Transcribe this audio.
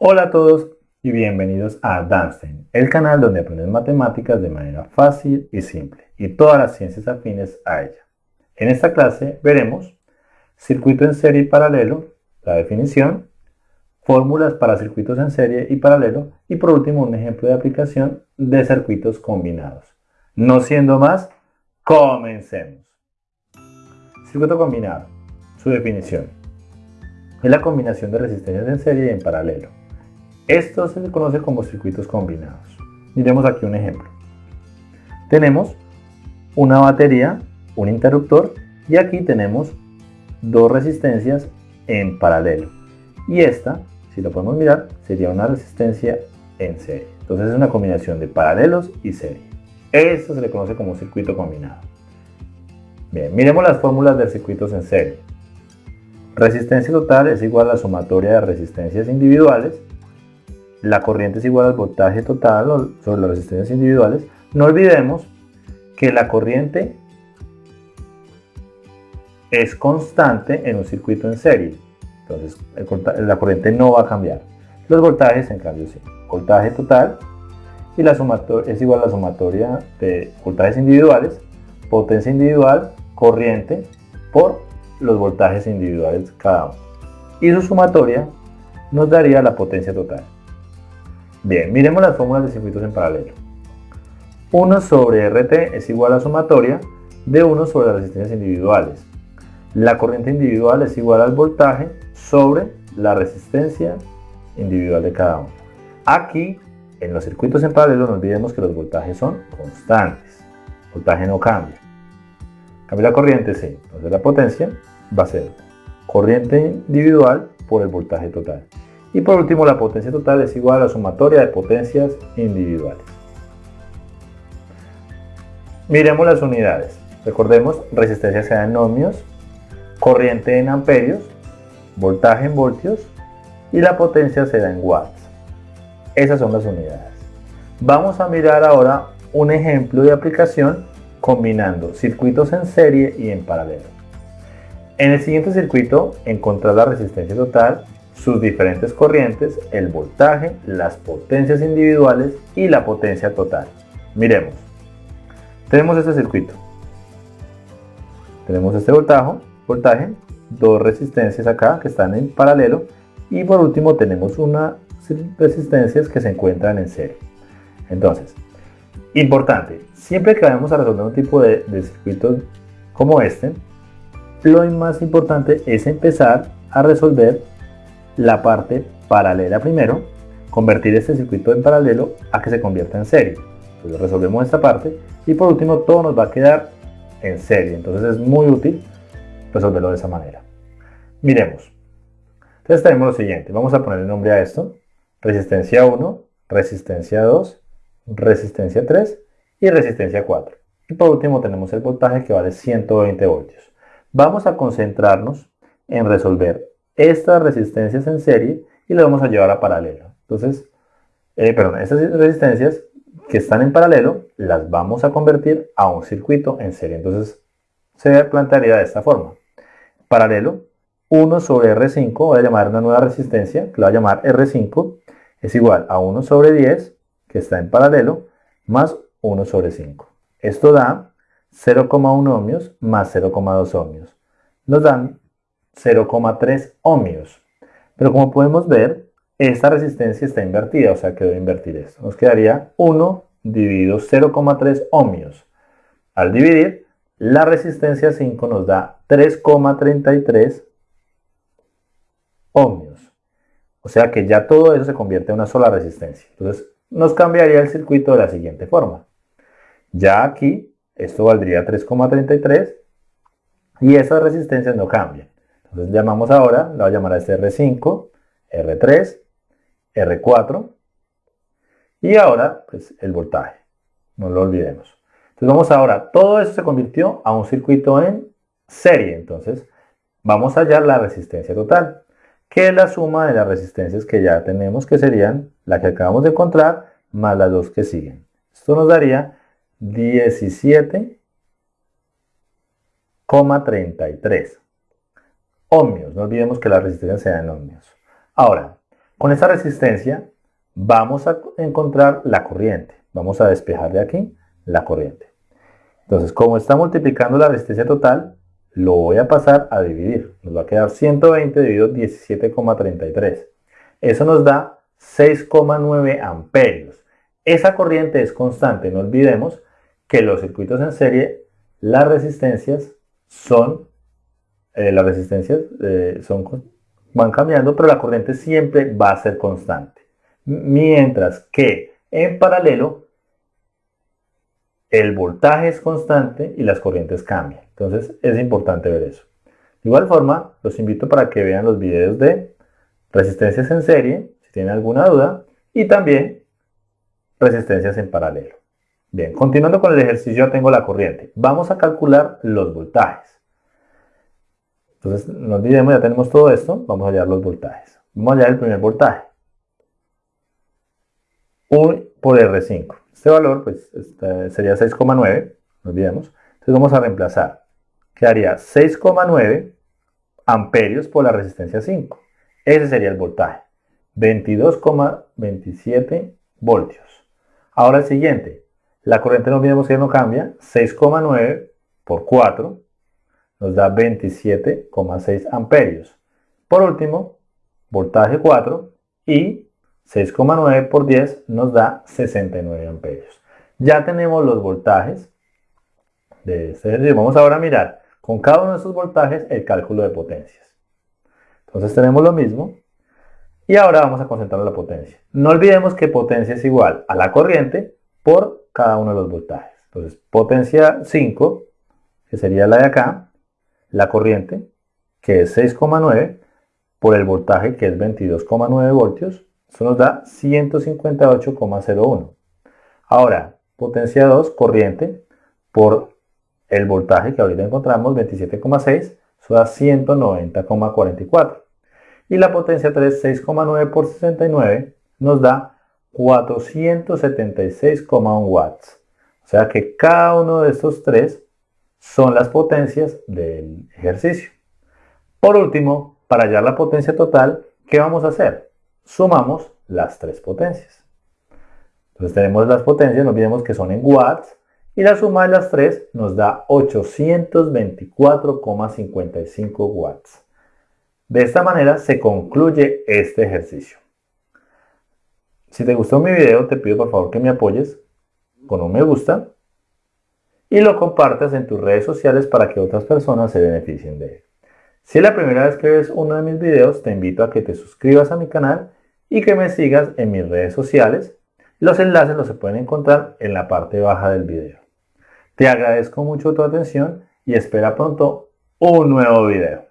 Hola a todos y bienvenidos a Danstein, el canal donde aprendes matemáticas de manera fácil y simple y todas las ciencias afines a ella. En esta clase veremos circuito en serie y paralelo, la definición, fórmulas para circuitos en serie y paralelo y por último un ejemplo de aplicación de circuitos combinados. No siendo más, comencemos. Circuito combinado, su definición. Es la combinación de resistencias en serie y en paralelo. Esto se conoce como circuitos combinados. Miremos aquí un ejemplo. Tenemos una batería, un interruptor y aquí tenemos dos resistencias en paralelo. Y esta, si lo podemos mirar, sería una resistencia en serie. Entonces es una combinación de paralelos y serie. Esto se le conoce como circuito combinado. Bien, miremos las fórmulas de circuitos en serie. Resistencia total es igual a la sumatoria de resistencias individuales. La corriente es igual al voltaje total sobre las resistencias individuales. No olvidemos que la corriente es constante en un circuito en serie. Entonces la corriente no va a cambiar. Los voltajes en cambio sí. Voltaje total y la sumatoria es igual a la sumatoria de voltajes individuales, potencia individual corriente por los voltajes individuales cada uno. Y su sumatoria nos daría la potencia total. Bien, miremos las fórmulas de circuitos en paralelo. 1 sobre RT es igual a sumatoria de 1 sobre las resistencias individuales. La corriente individual es igual al voltaje sobre la resistencia individual de cada uno. Aquí, en los circuitos en paralelo, no olvidemos que los voltajes son constantes. El voltaje no cambia. Cambia la corriente, sí. Entonces la potencia va a ser corriente individual por el voltaje total. Y por último, la potencia total es igual a la sumatoria de potencias individuales. Miremos las unidades. Recordemos, resistencia se da en ohmios, corriente en amperios, voltaje en voltios y la potencia se da en watts. Esas son las unidades. Vamos a mirar ahora un ejemplo de aplicación combinando circuitos en serie y en paralelo. En el siguiente circuito encontrar la resistencia total, sus diferentes corrientes, el voltaje, las potencias individuales y la potencia total. Miremos. Tenemos este circuito. Tenemos este voltaje, voltaje, dos resistencias acá que están en paralelo y por último tenemos unas resistencias que se encuentran en serie. Entonces, Importante, siempre que vayamos a resolver un tipo de, circuito como este, lo más importante es empezar a resolver la parte paralela primero, convertir este circuito en paralelo a que se convierta en serie. Entonces resolvemos esta parte y por último todo nos va a quedar en serie. Entonces es muy útil resolverlo de esa manera. Miremos. Entonces tenemos lo siguiente. Vamos a poner el nombre a esto. Resistencia 1, resistencia 2 resistencia 3 y resistencia 4. Y por último tenemos el voltaje que vale 120 voltios. Vamos a concentrarnos en resolver estas resistencias en serie y las vamos a llevar a paralelo. Entonces, eh, perdón, estas resistencias que están en paralelo las vamos a convertir a un circuito en serie. Entonces, se plantearía de esta forma. Paralelo, 1 sobre R5, voy a llamar una nueva resistencia, que la voy a llamar R5, es igual a 1 sobre 10 que está en paralelo, más 1 sobre 5. Esto da 0,1 ohmios más 0,2 ohmios. Nos dan 0,3 ohmios. Pero como podemos ver, esta resistencia está invertida, o sea que debo invertir esto. Nos quedaría 1 dividido 0,3 ohmios. Al dividir, la resistencia 5 nos da 3,33 ohmios. O sea que ya todo eso se convierte en una sola resistencia. Entonces, nos cambiaría el circuito de la siguiente forma. Ya aquí, esto valdría 3,33 y esas resistencias no cambian. Entonces llamamos ahora, la voy a llamar a este R5, R3, R4 y ahora pues el voltaje, no lo olvidemos. Entonces vamos ahora, todo esto se convirtió a un circuito en serie, entonces vamos a hallar la resistencia total que es la suma de las resistencias que ya tenemos, que serían la que acabamos de encontrar, más las dos que siguen. Esto nos daría 17,33 ohmios. No olvidemos que la resistencia sea en ohmios. Ahora, Con esta resistencia vamos a encontrar la corriente. Vamos a despejar de aquí la corriente. Entonces, como está multiplicando la resistencia total, lo voy a pasar a dividir. Nos va a quedar 120 dividido 17,33. Eso nos da 6,9 amperios. Esa corriente es constante. No olvidemos que los circuitos en serie, las resistencias son, eh, las resistencias eh, son, van cambiando, pero la corriente siempre va a ser constante. Mientras que en paralelo el voltaje es constante y las corrientes cambian. Entonces es importante ver eso. De igual forma, los invito para que vean los videos de resistencias en serie, si tienen alguna duda, y también resistencias en paralelo. Bien, continuando con el ejercicio, tengo la corriente. Vamos a calcular los voltajes. Entonces, no olvidemos, ya tenemos todo esto, vamos a hallar los voltajes. Vamos a hallar el primer voltaje. 1 por R5. Este valor pues, este, sería 6,9, no olvidemos. Entonces vamos a reemplazar. Quedaría 6,9 amperios por la resistencia 5. Ese sería el voltaje. 22,27 voltios. Ahora el siguiente. La corriente no olvidemos que no cambia. 6,9 por 4 nos da 27,6 amperios. Por último, voltaje 4 y 6,9 por 10 nos da 69 amperios. Ya tenemos los voltajes de este ejercicio. Vamos ahora a mirar con cada uno de estos voltajes el cálculo de potencias. Entonces tenemos lo mismo. Y ahora vamos a concentrar la potencia. No olvidemos que potencia es igual a la corriente por cada uno de los voltajes. Entonces potencia 5, que sería la de acá, la corriente, que es 6,9, por el voltaje, que es 22,9 voltios, eso nos da 158,01. Ahora, potencia 2, corriente, por el voltaje que ahorita encontramos, 27,6, eso da 190,44. Y la potencia 3, 6,9 por 69, nos da 476,1 watts. O sea que cada uno de estos tres son las potencias del ejercicio. Por último, para hallar la potencia total, ¿qué vamos a hacer? sumamos las tres potencias. Entonces tenemos las potencias, no olvidemos que son en watts, y la suma de las tres nos da 824,55 watts. De esta manera se concluye este ejercicio. Si te gustó mi video, te pido por favor que me apoyes con un me gusta y lo compartas en tus redes sociales para que otras personas se beneficien de él. Si es la primera vez que ves uno de mis videos, te invito a que te suscribas a mi canal y que me sigas en mis redes sociales. Los enlaces los se pueden encontrar en la parte baja del video. Te agradezco mucho tu atención y espera pronto un nuevo video.